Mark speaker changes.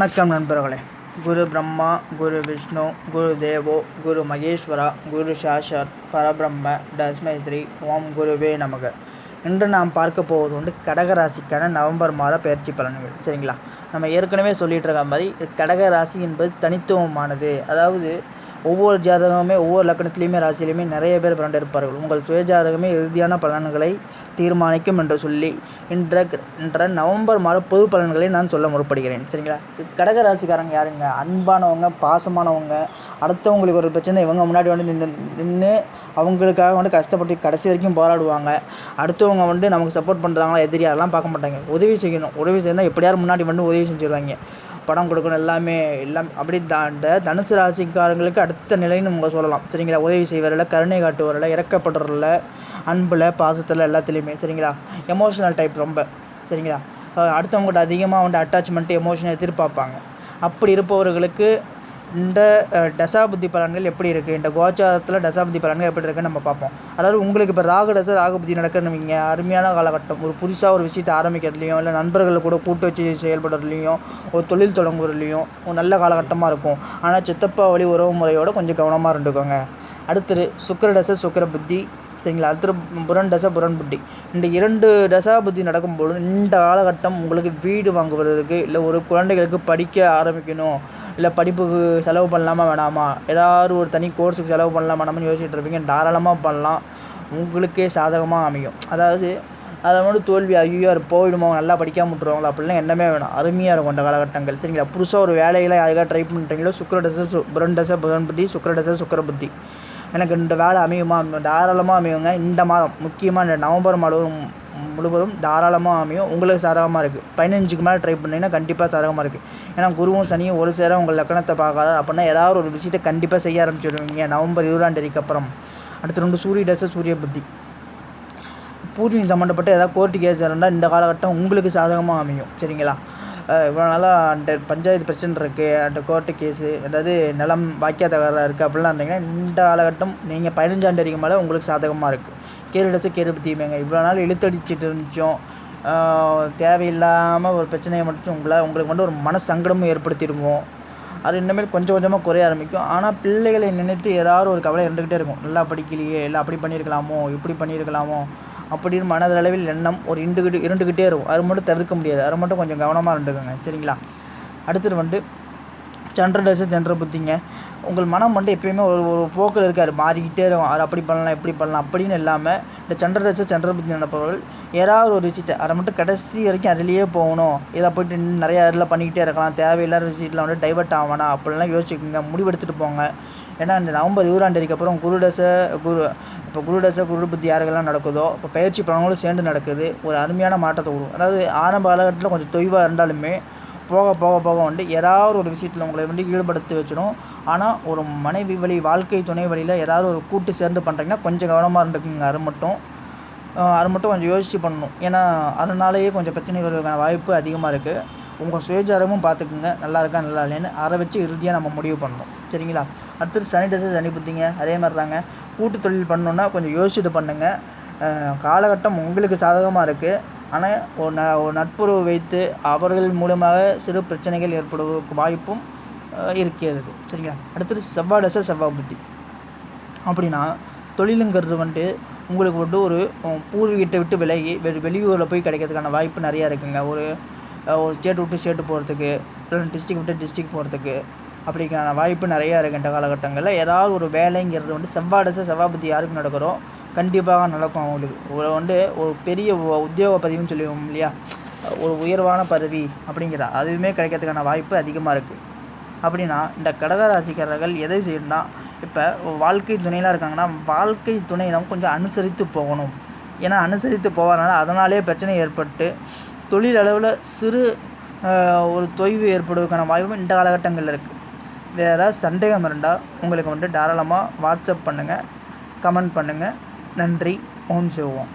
Speaker 1: வணக்கம் நண்பர்களே. குரு பிரம்மா குரு விஷ்ணு குரு தேவோ குரு மகேஸ்வரா குரு சாஷாத் பரபிரம்ம தஸ்மை ஸ்ரீ ஓம் குருவே நமக. இன்று நாம் பார்க்க போவது வந்து கடக ராசிக்கான நவம்பர் மாத பயிற்சி பலன்கள். சரிங்களா? நம்ம ஏற்கனவே சொல்லிகிட்டு இருக்க மாதிரி கடக ராசி என்பது தனித்துவமானது. அதாவது ஒவ்வொரு ஜாதகமுமே ஒவ்வொரு லக்கணத்திலையுமே ராசியிலையுமே நிறைய பேர் பிறண்டு இருப்பார்கள் உங்கள் சுய ஜாதகமே இறுதியான பலன்களை தீர்மானிக்கும் என்று சொல்லி இன்ற என்ற நவம்பர் மாத பொது பலன்களை நான் சொல்ல முற்படுகிறேன். சரிங்களா? கடக ராசிக்காரங்க யாருங்க? அன்பானவங்க பாசமானவங்க அடுத்தவங்களுக்கு ஒரு பிரச்சனை இவங்க முன்னாடி வந்து நின்று நின்று அவங்களுக்காக வந்து கஷ்டப்பட்டு கடைசி வரைக்கும் போராடுவாங்க. அடுத்தவங்க வந்து நமக்கு சப்போர்ட் பண்ணுறாங்களா எதிரியாரெல்லாம் பார்க்க மாட்டாங்க. உதவி செய்யணும். உதவி செய்யணும் எப்படியாரும் முன்னாடி வந்து உதவி செஞ்சுருவாங்க. படம் கொடுக்கணும் எல்லாமே எல்லாம் அப்படி தாண்ட தனுசு ராசிக்காரங்களுக்கு அடுத்த நிலைன்னு நம்ம சொல்லலாம். சரிங்களா? உதவி செய்வரில் கருணை காட்டுவரில் இறக்கப்படுறதில்ல அன்பில் பாசத்தில் எல்லாத்துலேயுமே சரிங்களா? எமோஷனல் டைப் ரொம்ப சரிங்களா? அடுத்தவங்ககிட்ட அதிகமாக வந்து அட்டாச்மெண்ட்டு எமோஷனை எதிர்பார்ப்பாங்க. அப்படி இருப்பவர்களுக்கு இந்த தசாபுத்தி பலன்கள் எப்படி இருக்குது இந்த கோச்சாரத்தில் தசாபுத்தி பலன்கள் எப்படி இருக்குன்னு நம்ம பார்ப்போம். அதாவது உங்களுக்கு இப்போ ராகு தசை ராகுபுத்தி நடக்குன்னு அருமையான காலகட்டம். ஒரு புதுசாக ஒரு விஷயத்தை ஆரம்பிக்கிறதுலையும் இல்லை நண்பர்களை கூட கூட்டு வச்சு செயல்படுறதுலையும் ஒரு தொழில் தொடங்குறதுலையும் ஒரு நல்ல காலகட்டமாக இருக்கும். ஆனால் சித்தப்பா வழி உறவு முறையோட கொஞ்சம் கவனமாக இருந்துக்கோங்க. அடுத்தது சுக்கர தசை சுக்கர புத்தி. சரிங்களா? அடுத்து புரன் தசை புரன் புத்தி. இந்த இரண்டு தசா புத்தி நடக்கும்போது இந்த காலகட்டம் உங்களுக்கு வீடு வாங்குவதற்கு இல்லை ஒரு குழந்தைகளுக்கு படிக்க ஆரம்பிக்கணும். இல்லை படிப்புக்கு செலவு பண்ணலாமா வேணாமா? ஏதாவது ஒரு தனி கோர்ஸுக்கு செலவு பண்ணலாமா வேணாமான்னு யோசிச்சுட்டு இருப்பீங்க. தாராளமாக பண்ணலாம். உங்களுக்கே சாதகமாக அமையும். அதாவது அதை வந்து தோல்வி ஐயோ அது போயிடுமோ நல்லா படிக்காம விட்ருவாங்களா அப்படிலாம் எண்ணமே வேணும். அருமையாக இருக்கும் அந்த காலகட்டங்கள். சரிங்களா? புதுசாக ஒரு வேலையில் யாருக்காக ட்ரை பண்ணுறீங்களோ சுக்கர தசை சு புரன் தசை புதன் புத்தி சுக்கர தசை சுக்கர புத்தி. எனக்கு இந்த வேலை அமையுமா? தாராளமாக அமையுங்க. இந்த மாதம் முக்கியமாக இந்த நவம்பர் மாதம் முழுவதும் தாராளமாக அமையும். உங்களுக்கு சாதகமாக இருக்குது பதினஞ்சுக்கு மேலே ட்ரை பண்ணிங்கன்னா கண்டிப்பாக சாதகமாக இருக்குது ஏன்னா குருவும் சனியும் ஒரு சேர உங்கள் லக்கணத்தை பார்க்காத? அப்படின்னா ஏதாவது ஒரு விஷயத்தை கண்டிப்பாக செய்ய ஆரம்பிச்சிடுவீங்க நவம்பர் இருபதாம் தேதிக்கு அப்புறம். அடுத்து ரெண்டு சூரிய டச சூரிய புத்தி. பூர்வீகம் சம்மந்தப்பட்ட ஏதாவது கோர்ட்டு கேஸ் இருந்தால் இந்த காலகட்டம் உங்களுக்கு சாதகமாக அமையும். சரிங்களா? இவ்வளோ நாளாக அந்த பஞ்சாயத்து பிரச்சனை இருக்குது அந்த கோர்ட்டு கேஸு அதாவது நிலம் வாக்கிய தகராறு இருக்குது அப்படிலாம் இருந்தீங்கன்னா இந்த காலகட்டம் நீங்கள் பதினஞ்சாம் தேதிக்கு மேலே உங்களுக்கு சாதகமாக இருக்குது கேடு அடிச்சு கேடு பற்றியுமேங்க இவ்வளோ நாள் இழுத்தடிச்சிட்டு இருந்துச்சோம். தேவையில்லாமல் ஒரு பிரச்சனையை மட்டும் உங்களை உங்களுக்கு வந்து ஒரு மன சங்கடமும் ஏற்படுத்திடுவோம் அது இனிமேல் கொஞ்சம் கொஞ்சமாக குறைய ஆரம்பிக்கும். ஆனால் பிள்ளைகளை நினைத்து ஏதாவது ஒரு கவலை இருந்துக்கிட்டே இருக்கும். நல்லா படிக்கலையே இல்லை அப்படி பண்ணியிருக்கலாமோ இப்படி பண்ணியிருக்கலாமோ அப்படின்னு மனதளவில் எண்ணம் ஒரு இண்டுகிட்டு இருண்டுக்கிட்டே இருக்கும். அது மட்டும் தவிர்க்க முடியாது. அது மட்டும் கொஞ்சம் கவனமாக இருந்துக்கோங்க. சரிங்களா? அடுத்தது வந்து சந்திர தசை சந்திர புத்திங்க. உங்கள் மனம் வந்து எப்பயுமே ஒரு ஒரு போக்கில் இருக்கார் மாறிக்கிட்டே இருக்கும். அது அப்படி பண்ணலாம் இப்படி பண்ணலாம் அப்படின்னு இல்லாமல் இந்த சந்திர தசை சந்திர புத்தி நடப்பவர்கள் ஏதாவது ஒரு விஷயத்தை அதை மட்டும் கடைசி வரைக்கும் அதிலேயே போகணும். இதை போயிட்டு நிறையா இதில் பண்ணிக்கிட்டே இருக்கலாம். தேவையில்லாத விஷயத்தில் வந்து டைவர்ட் ஆகணும் அப்படிலாம் யோசிச்சுக்கோங்க. முடிவெடுத்துட்டு போங்க. ஏன்னா இந்த நவம்பர் இருபதாம் தேதிக்கு அப்புறம் குரு தசை குரு இப்போ குரு தசை குரு புத்தி யாருக்கெல்லாம் நடக்குதோ இப்போ பயிற்சி பலன்களும் சேர்ந்து நடக்குது ஒரு அருமையான மாற்றத்தை கொடுக்கும் அதாவது ஆரம்ப காலகட்டத்தில் கொஞ்சம் தொய்வாக இருந்தாலுமே போக போக போக வந்து ஏதாவது ஒரு விஷயத்தில் உங்களை வந்து ஈடுபடுத்தி வச்சிடும். ஆனால் ஒரு மனைவி வழி வாழ்க்கை துணை வழியில் ஏதாவது ஒரு கூட்டு சேர்ந்து பண்ணுறீங்கன்னா கொஞ்சம் கவனமாக இருந்துக்குங்க. அது மட்டும் அது மட்டும் கொஞ்சம் யோசித்து பண்ணணும். ஏன்னா அதனாலேயே கொஞ்சம் பிரச்சனை வருவதற்கான வாய்ப்பு அதிகமாக இருக்குது உங்கள் சுயஜாரமும் பார்த்துக்குங்க நல்லா இருக்கா நல்லா இல்லைன்னு அதை வச்சு இறுதியாக நம்ம முடிவு பண்ணணும். சரிங்களா? அடுத்தது சனி தசை சனி புத்திங்க. அதே மாதிரி தாங்க கூட்டு தொழில் பண்ணணுன்னா கொஞ்சம் யோசிச்சுட்டு பண்ணுங்கள் காலகட்டம் உங்களுக்கு சாதகமாக இருக்குது ஆனால் ஒரு ந ஒரு நட்புறவு வைத்து அவர்கள் மூலமாக சிறு பிரச்சனைகள் ஏற்படுவதற்கு வாய்ப்பும் இருக்கிறது. சரிங்களா? அடுத்தது செவ்வாய் தசை செவ்வாய் புத்தி. அப்படின்னா தொழிலுங்கிறது வந்துட்டு உங்களுக்கு வந்து ஒரு பூர்வீகத்தை விட்டு விலகி வெளி வெளியூரில் போய் கிடைக்கிறதுக்கான வாய்ப்பு நிறையா இருக்குங்க. ஒரு ஒரு ஸ்டேட் விட்டு ஸ்டேட்டு போகிறதுக்கு இல்லை டிஸ்ட்ரிக் விட்டு டிஸ்ட்ரிக் போகிறதுக்கு அப்படிக்கான வாய்ப்பு நிறையா இருக்குது இந்த காலகட்டங்களில். ஏதாவது ஒரு வேலைங்கிறது வந்து செவ்வாடசை செவ்வாபதி யாருக்கு நடக்கிறோம் கண்டிப்பாக நடக்கும் அவங்களுக்கு. ஒரு வந்து ஒரு பெரிய உத்தியோக பதிவுன்னு சொல்லுவோம் இல்லையா? ஒரு உயர்வான பதவி அப்படிங்கிற அதுவுமே கிடைக்கிறதுக்கான வாய்ப்பு அதிகமாக இருக்குது அப்படின்னா இந்த கடகராசிக்காரர்கள் எதை செய்யணும்னா இப்போ வாழ்க்கை துணையெலாம் இருக்காங்கன்னா வாழ்க்கை துணையிடம் கொஞ்சம் அனுசரித்து போகணும். ஏன்னா அனுசரித்து போவதனால அதனாலே பிரச்சனை ஏற்பட்டு தொழில் அளவில் சிறு ஒரு தொய்வு ஏற்படுவதற்கான வாய்ப்பு இந்த காலகட்டங்களில் இருக்குது வேறு ஏதாவது சந்தேகம் இருந்தால் உங்களுக்கு வந்துட்டு தாராளமாக வாட்ஸ்அப் பண்ணுங்கள் கமெண்ட் பண்ணுங்கள் நன்றி. ஓம் சிவோம்.